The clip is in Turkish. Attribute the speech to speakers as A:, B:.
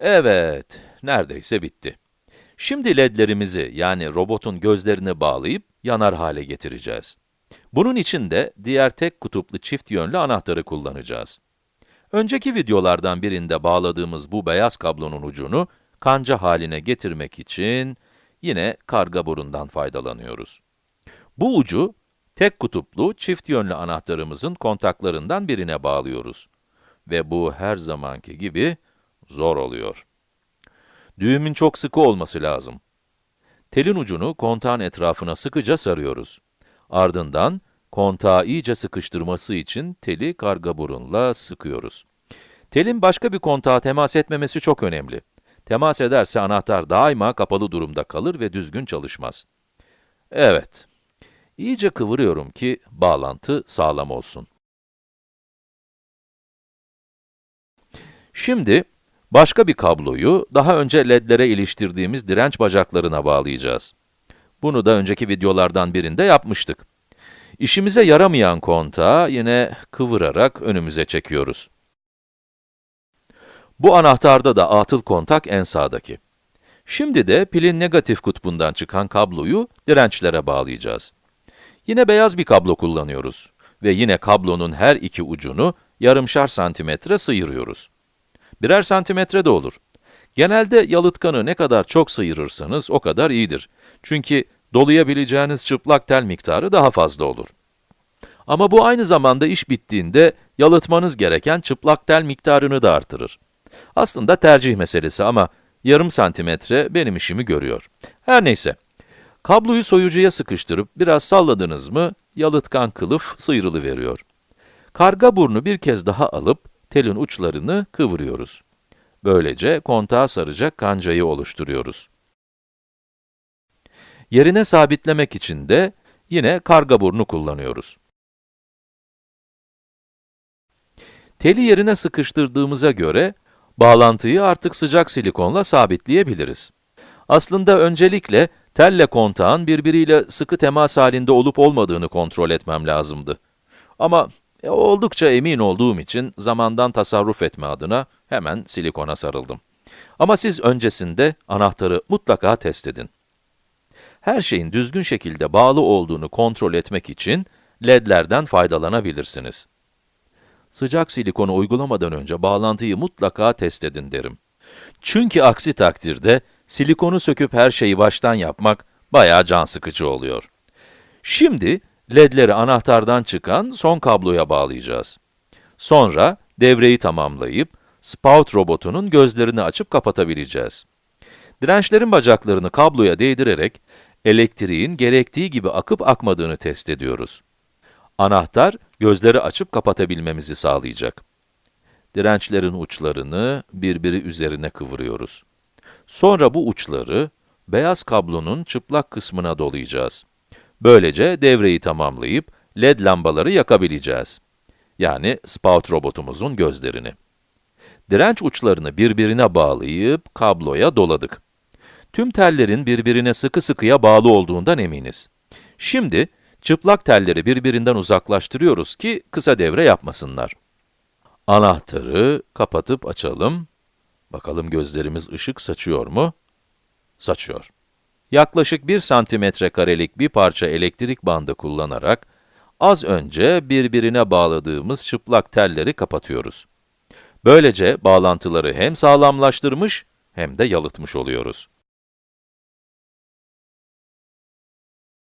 A: Evet, neredeyse bitti. Şimdi ledlerimizi, yani robotun gözlerini bağlayıp yanar hale getireceğiz. Bunun için de diğer tek kutuplu çift yönlü anahtarı kullanacağız. Önceki videolardan birinde bağladığımız bu beyaz kablonun ucunu kanca haline getirmek için yine karga burundan faydalanıyoruz. Bu ucu, tek kutuplu çift yönlü anahtarımızın kontaklarından birine bağlıyoruz. Ve bu her zamanki gibi zor oluyor. Düğümün çok sıkı olması lazım. Telin ucunu kontağın etrafına sıkıca sarıyoruz. Ardından, kontağı iyice sıkıştırması için teli karga burunla sıkıyoruz. Telin başka bir kontağa temas etmemesi çok önemli. Temas ederse anahtar daima kapalı durumda kalır ve düzgün çalışmaz. Evet, iyice kıvırıyorum ki bağlantı sağlam olsun. Şimdi, başka bir kabloyu daha önce ledlere iliştirdiğimiz direnç bacaklarına bağlayacağız. Bunu da önceki videolardan birinde yapmıştık. İşimize yaramayan kontağı yine kıvırarak önümüze çekiyoruz. Bu anahtarda da atıl kontak en sağdaki. Şimdi de pilin negatif kutbundan çıkan kabloyu dirençlere bağlayacağız. Yine beyaz bir kablo kullanıyoruz ve yine kablonun her iki ucunu yarımşar santimetre sıyırıyoruz. Birer santimetre de olur. Genelde yalıtkanı ne kadar çok sıyırırsanız o kadar iyidir. Çünkü dolayabileceğiniz çıplak tel miktarı daha fazla olur. Ama bu aynı zamanda iş bittiğinde yalıtmanız gereken çıplak tel miktarını da artırır. Aslında tercih meselesi ama yarım santimetre benim işimi görüyor. Her neyse, kabloyu soyucuya sıkıştırıp biraz salladınız mı, yalıtkan kılıf sıyrılıveriyor. Karga burnu bir kez daha alıp, telin uçlarını kıvırıyoruz. Böylece kontağa saracak kancayı oluşturuyoruz. Yerine sabitlemek için de yine karga burnu kullanıyoruz. Teli yerine sıkıştırdığımıza göre, bağlantıyı artık sıcak silikonla sabitleyebiliriz. Aslında öncelikle telle kontağın birbiriyle sıkı temas halinde olup olmadığını kontrol etmem lazımdı. Ama e, oldukça emin olduğum için zamandan tasarruf etme adına hemen silikona sarıldım. Ama siz öncesinde anahtarı mutlaka test edin. Her şeyin düzgün şekilde bağlı olduğunu kontrol etmek için ledlerden faydalanabilirsiniz. Sıcak silikonu uygulamadan önce bağlantıyı mutlaka test edin derim. Çünkü aksi takdirde silikonu söküp her şeyi baştan yapmak bayağı can sıkıcı oluyor. Şimdi ledleri anahtardan çıkan son kabloya bağlayacağız. Sonra devreyi tamamlayıp spout robotunun gözlerini açıp kapatabileceğiz. Dirençlerin bacaklarını kabloya değdirerek elektriğin gerektiği gibi akıp akmadığını test ediyoruz. Anahtar, gözleri açıp kapatabilmemizi sağlayacak. Dirençlerin uçlarını birbiri üzerine kıvırıyoruz. Sonra bu uçları, beyaz kablonun çıplak kısmına dolayacağız. Böylece devreyi tamamlayıp, led lambaları yakabileceğiz. Yani spout robotumuzun gözlerini. Direnç uçlarını birbirine bağlayıp, kabloya doladık. Tüm tellerin birbirine sıkı sıkıya bağlı olduğundan eminiz. Şimdi, çıplak telleri birbirinden uzaklaştırıyoruz ki kısa devre yapmasınlar. Anahtarı kapatıp açalım. Bakalım gözlerimiz ışık saçıyor mu? Saçıyor. Yaklaşık 1 santimetre karelik bir parça elektrik bandı kullanarak, az önce birbirine bağladığımız çıplak telleri kapatıyoruz. Böylece bağlantıları hem sağlamlaştırmış, hem de yalıtmış oluyoruz.